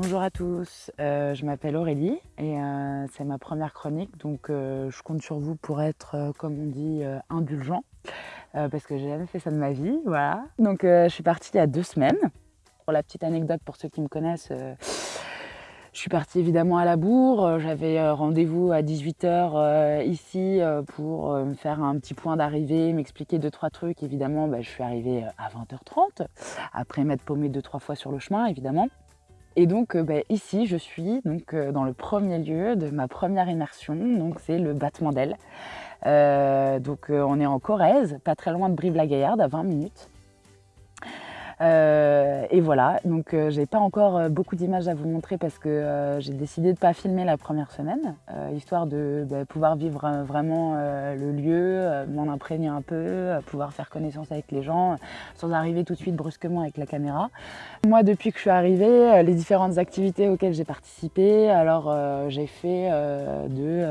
Bonjour à tous, euh, je m'appelle Aurélie et euh, c'est ma première chronique donc euh, je compte sur vous pour être comme on dit indulgent parce que j'ai jamais fait ça de ma vie, voilà. Donc je suis partie il y a deux semaines. Pour la petite anecdote pour ceux qui me connaissent, je suis partie évidemment à la bourre, j'avais rendez-vous à 18h ici pour me faire un petit point d'arrivée, m'expliquer deux trois trucs. Évidemment, bah, je suis arrivée à 20h30 après m'être paumée deux trois fois sur le chemin évidemment. Et donc euh, bah, ici, je suis donc, euh, dans le premier lieu de ma première immersion, donc c'est le battement d'ailes. Euh, donc on est en Corrèze, pas très loin de Brive-la-Gaillarde, à 20 minutes. Euh, et voilà, donc euh, j'ai pas encore euh, beaucoup d'images à vous montrer parce que j'ai décidé de pas filmer la première semaine, histoire de bah, pouvoir vivre vraiment le lieu, m'en imprégner un peu, pouvoir faire connaissance avec les gens, sans arriver tout de suite brusquement avec la caméra. Moi, depuis que je suis arrivée, les différentes activités auxquelles j'ai participé, alors j'ai fait de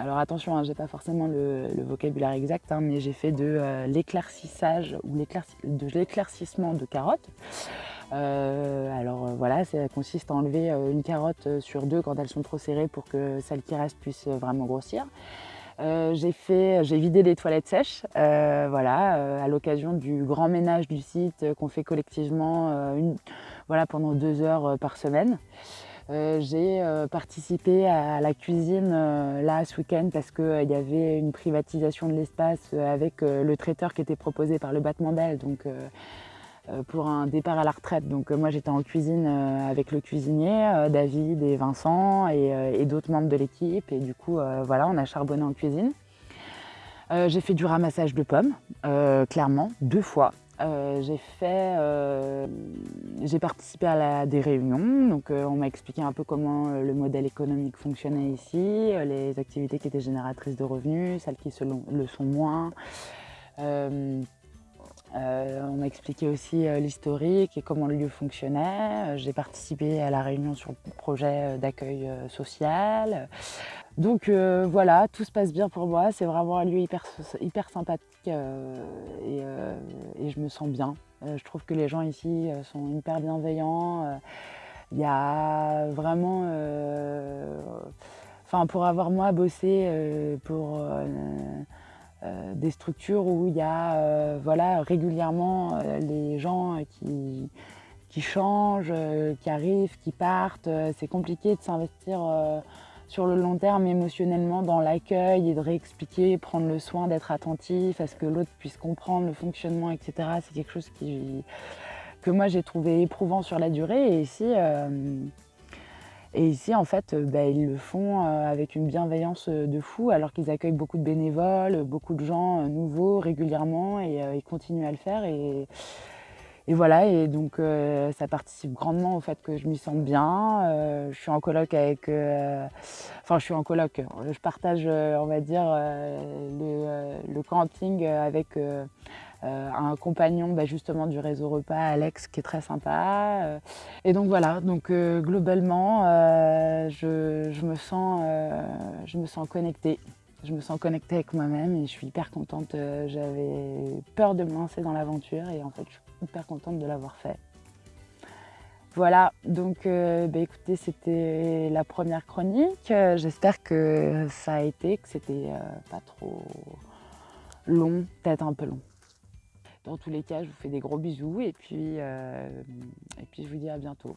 alors attention, hein, j'ai pas forcément le, vocabulaire exact, hein, mais j'ai fait de euh, l'éclaircissage ou de l'éclaircissement de carottes. Euh, alors euh, voilà, ça consiste à enlever une carotte sur deux quand elles sont trop serrées pour que celle qui reste puisse vraiment grossir. j'ai j'ai vidé les toilettes sèches, voilà, à l'occasion du grand ménage du site qu'on fait collectivement, voilà, pendant deux heures par semaine. Euh, j'ai euh, participé à la cuisine euh, là ce week-end parce qu'il y avait une privatisation de l'espace avec le traiteur qui était proposé par le battement d'ailes donc pour un départ à la retraite. Donc moi j'étais en cuisine avec le cuisinier, David et Vincent et, d'autres membres de l'équipe et du coup voilà on a charbonné en cuisine. j'ai fait du ramassage de pommes, clairement, deux fois. Euh, euh, j'ai participé à des réunions, donc euh, on m'a expliqué un peu comment le modèle économique fonctionnait ici, les activités qui étaient génératrices de revenus, celles qui le sont moins. on m'a expliqué aussi l'historique et comment le lieu fonctionnait. J'ai participé à la réunion sur le projet d'accueil social. Donc euh, voilà, tout se passe bien pour moi. C'est vraiment un lieu hyper, sympathique euh, euh, et, je me sens bien. je trouve que les gens ici sont hyper bienveillants. Il y a vraiment... Enfin, pour avoir moi bossé pour des structures où il y a voilà, régulièrement les gens qui, qui changent, qui arrivent, qui partent. C'est compliqué de s'investir sur le long terme émotionnellement dans l'accueil et de réexpliquer, prendre le soin d'être attentif à ce que l'autre puisse comprendre le fonctionnement, etc. C'est quelque chose que moi j'ai trouvé éprouvant sur la durée et ici, euh, et ici en fait euh, bah, ils le font euh, avec une bienveillance de fou alors qu'ils accueillent beaucoup de bénévoles, beaucoup de gens nouveaux régulièrement et ils continuent à le faire et voilà, et donc euh, ça participe grandement au fait que je m'y sens bien. Euh, je suis en coloc avec... Euh, enfin, je suis en coloc. Je partage, on va dire, le, camping avec un compagnon bah, justement du réseau repas, Alex, qui est très sympa. et donc voilà, donc globalement, je, je, me sens, je me sens connectée. Je me sens connectée avec moi-même et je suis hyper contente. J'avais peur de me lancer dans l'aventure et en fait, je suis hyper contente de l'avoir fait. Voilà, donc euh, bah, écoutez, c'était la première chronique. J'espère que ça a été, que c'était euh, pas trop long, peut-être un peu long. Dans tous les cas, je vous fais des gros bisous et puis, euh, et puis je vous dis à bientôt.